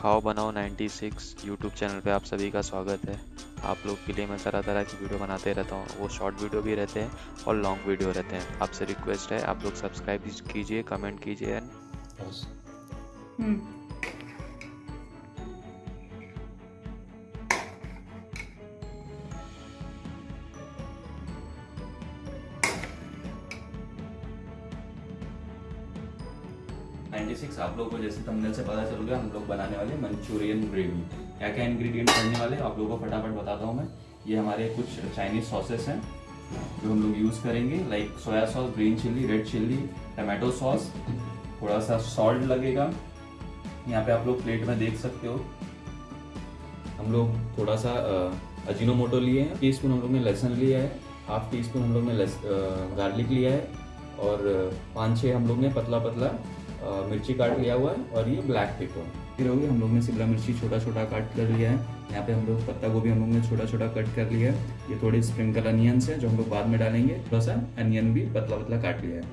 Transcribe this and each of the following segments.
खाओ बनाओ 96 YouTube channel पे आप सभी का स्वागत है। आप लोग के लिए मैं तरह तरह की वीडियो बनाते रहता हूँ। वो शॉर्ट वीडियो भी रहते हैं और लॉन्ग वीडियो रहते हैं। आपसे रिक्वेस्ट है आप लोग सब्सक्राइब कीजिए कमेंट कीजिए एंड हम्म नाइन्टी सिक्स आप लोगों को जैसे तमने से पता चल गया, हम लोग बनाने वाले मंचूरियन ग्रेवी क्या क्या इंग्रेडिएंट पड़ने वाले आप लोगों को फटाफट बताता हूँ मैं। ये हमारे कुछ चाइनीज़ सॉसेस हैं, जो हम लोग यूज़ करेंगे। Like soya sauce green chilli red chilli tomato sauce थोड़ा सा सॉल्ट लगेगा। यहाँ पे आप लोग प्लेट में देख सकते हो। हम लोग थोड़ा सा अजीनो मोटो लिए हैं। टी स्पून हम लोग ने लहसुन लिया है। हाफ़ टी स्पून हम लोग ने गार्लिक लिया है। और पाँच छः हम लोग ने पतला पतला मिर्ची काट लिया हुआ है और ये ब्लैक पेपर फिर होगी हम लोग ने शिमला मिर्ची छोटा छोटा काट कर लिया है। यहाँ पे हम लोग पत्ता गोभी हम लोग ने छोटा छोटा कट कर लिया है। ये थोड़ी स्प्रिंकल अनियंस है जो हम लोग बाद में डालेंगे। थोड़ा सा अनियन भी पतला पतला काट लिया है।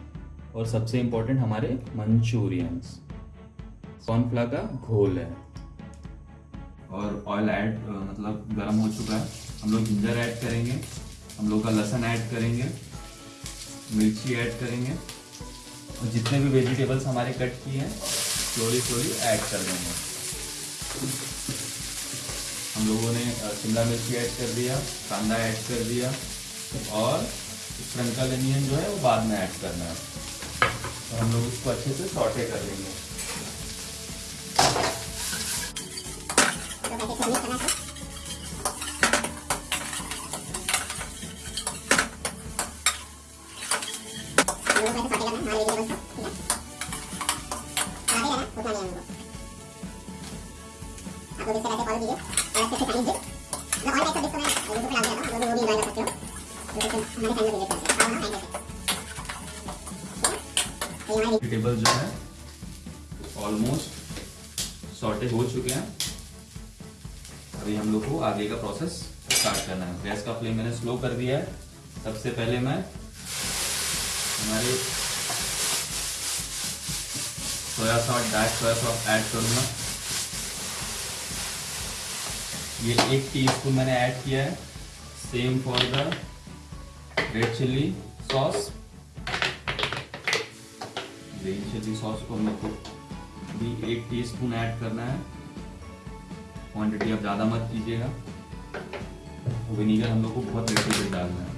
और सबसे इम्पोर्टेंट हमारे मंचूरियंस। कॉर्नफ्ला का घोल है। और ऑयल ऐड मतलब गर्म हो चुका है। हम लोग जिंजर ऐड करेंगे। हम लोग का लहसन ऐड करेंगे। मिर्ची ऐड करेंगे। और जितने भी वेजिटेबल्स हमारे कट किए हैं स्लोली स्लोली ऐड कर देंगे। हम लोगों ने शिमला मिर्ची ऐड कर दिया, कांदा ऐड कर दिया, और स्प्रंकल अनियन जो है वो बाद में ऐड करना है। और हम लोग उसको अच्छे से सॉटे कर वेजिटेबल जो है ऑलमोस्ट सॉटे हो चुके हैं अभी हम लोग को आगे का प्रोसेस स्टार्ट करना है गैस का फ्लेम मैंने स्लो कर दिया है सबसे पहले मैं हमारे soya sauce dark soya sauce add करूँगा ये एक टीस्पून मैंने ऐड किया है. Same for the red chilli sauce green chilli sauce को लोग को भी एक टीस्पून ऐड करना है. क्वांटिटी आप ज़्यादा मत कीजिएगा. विनीगर हम लोग को बहुत लिटिल डालना है.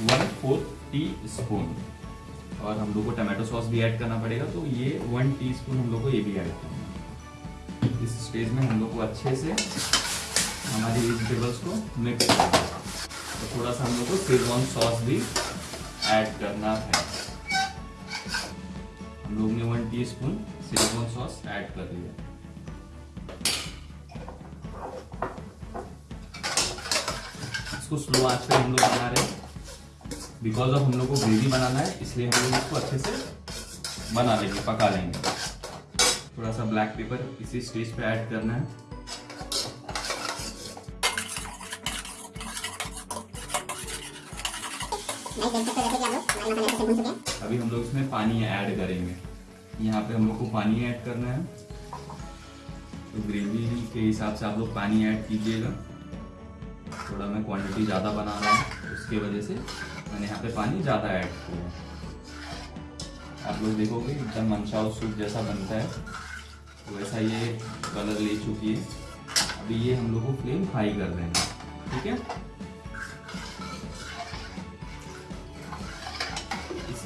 वन फोर्थ टी स्पून और हम लोग को टमाटो सॉस भी ऐड करना पड़ेगा. तो ये वन टीस्पून हम लोग को ये भी ऐड करना है. इस स्टेज में हम लोग को अच्छे से हमारी वेजिटेबल्स को मिक्स तो थोड़ा सा हम लोग को शेजवान सॉस भी ऐड करना है। हम लोग ने one teaspoon Schezwan sauce add कर दिया इसको स्लो आँच पे हम लोग बना रहे हैं। बिकॉज़ ऑफ़ हम लोग को ग्रेवी बनाना है, इसलिए हम लोग इसको अच्छे से बना लेंगे, पका लेंगे। थोड़ा सा ब्लैक पेपर इसी स्टेज पे ऐड करना है। अभी हम लोग इसमें पानी ऐड करेंगे। यहाँ पे हम लोग को पानी ऐड करना है। तो ग्रेवी के हिसाब से आप लोग पानी ऐड कीजिएगा। थोड़ा मैं क्वांटिटी ज़्यादा बना रहा हूँ उसके वजह से मैंने यहाँ पे पानी ज़्यादा ऐड किया आप लोग देखोगे एकदम मनचाओ सूप जैसा बनता है। तो वैसा ये कलर ले चुकी है। अभी ये हम लोग को फ्लेम हाई कर देंगे ठीक है?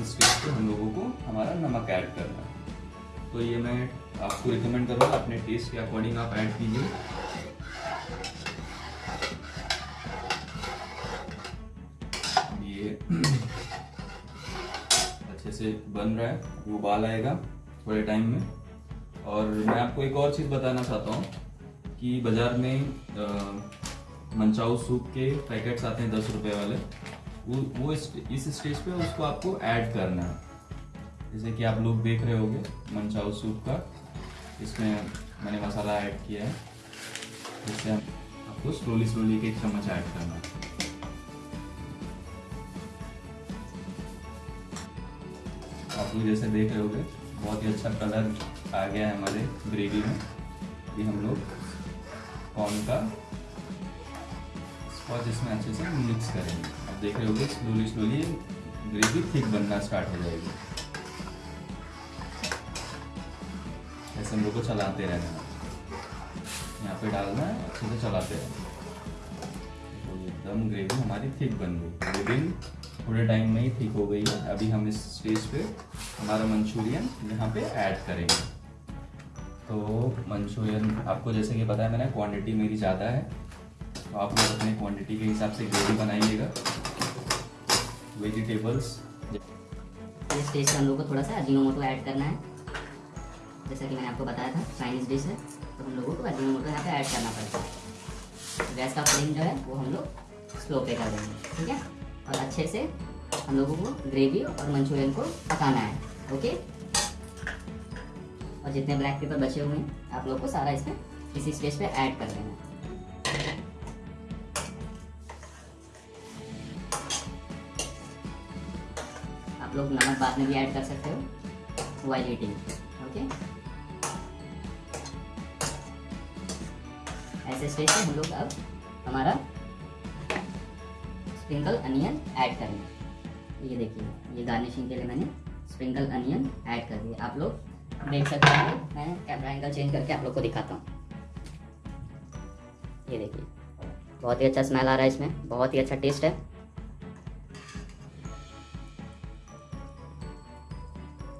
इस स्टेज पे हम लोगों को हमारा नमक ऐड करना है। तो ये मैं आपको रिकमेंड करूँगा, अपने टेस्ट के अकॉर्डिंग आप ऐड कीजिए। ये अच्छे से बन रहा है, वो उबाल आएगा थोड़े टाइम में। और मैं आपको एक और चीज़ बताना चाहता हूँ कि बाज़ार में मंचाऊ सूप के पैकेट्स आते हैं दस रुपए वाले। वो वो इस, स्टेज पे उसको आपको ऐड करना है। जैसे कि आप लोग देख रहे होंगे मनचाओ सूप का इसमें मैंने मसाला ऐड किया है। जिससे आपको स्लोली स्लोली एक चम्मच ऐड करना है। आप लोग जैसे देख रहे होगे बहुत ही अच्छा कलर आ गया है हमारे ग्रेवी में। ये हम लोग कॉर्न का स्कॉच इसमें अच्छे से मिक्स करेंगे। देख रहे होगे स्लोली स्लोली ग्रेवी थिक बनना स्टार्ट हो जाएगी। ऐसे हम लोग को चलाते रहना है। यहाँ पे डालना है, अच्छे से चलाते रहना तो एकदम ग्रेवी हमारी थिक बन गई। विदिन थोड़े टाइम में ही थिक हो गई है। अभी हम इस स्टेज पे हमारा मंचूरियन यहाँ पे ऐड करेंगे। तो मंचूरियन आपको जैसे कि पता है, मैंने क्वांटिटी मेरी ज़्यादा है। तो आप लोग अपने क्वांटिटी के हिसाब से ग्रेवी बनाइएगा। वेजिटेबल्स इस स्टेज पे हम लोग को थोड़ा सा अजीनोमोटो ऐड करना है। जैसा कि मैंने आपको बताया था चाइनीज़ डिश है तो हम लोगों को अजीनोमोटो यहाँ पे ऐड करना पड़ता है। गैस का फ्लेम जो है, वो हम लोग स्लो पे कर देंगे, ठीक है? और अच्छे से हम लोगों को ग्रेवी और मंचूरियन को पकाना है, ओके? और जितने ब्लैक पेपर बचे हुए हैं, आप लोग को सारा इसमें इसी स्टेज पे ऐड कर देना है। लोग नमक बाद में भी ऐड कर सकते हो। वाइल ईटिंग ओके ऐसे स्टेज पे हम लोग अब हमारा स्प्रिंकल अनियन ऐड करेंगे। ये देखिए, ये गार्निशिंग के लिए मैंने स्प्रिंकल अनियन ऐड कर दिया। आप लोग देख सकते हैं, मैं कैमरा एंगल चेंज करके आप लोग को दिखाता हूँ। ये देखिए, बहुत ही अच्छा स्मेल आ रहा है इसमें, बहुत ही अच्छा टेस्ट है।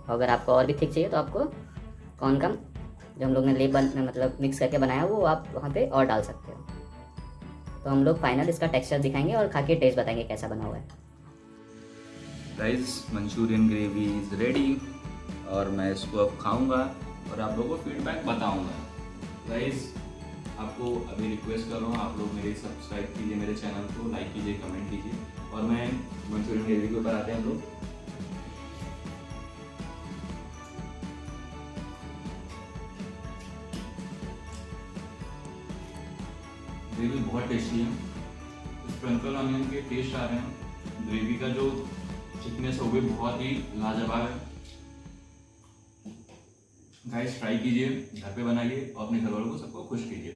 अगर आपको और भी थिक चाहिए तो आपको कौन कम जो हम लोग ने लेप मतलब मिक्स करके बनाया, वो आप वहाँ पे और डाल सकते हो। तो हम लोग फाइनल इसका टेक्सचर दिखाएँगे और खा के टेस्ट बताएँगे कैसा बना हुआ है। Rice manchurian gravy is ready और मैं इसको अब खाऊँगा और आप लोगों को फीडबैक बताऊँगा। गाइस आपको अभी रिक्वेस्ट कर रहा हूँ, आप लोग मेरे सब्सक्राइब कीजिए मेरे चैनल को लाइक कीजिए कमेंट कीजिए और मैं मंचूरियन ग्रेवी के ऊपर आते हैं हम लोग। ग्रेवी बहुत टेस्टी है स्प्रिंकल ऑनियन के टेस्ट आ रहे हैं। ग्रेवी का जो थिकनेस है, वो भी बहुत ही लाजवाब है। गाइस ट्राई कीजिए, घर पे बनाइए और अपने घर वालों को सबको खुश कीजिए।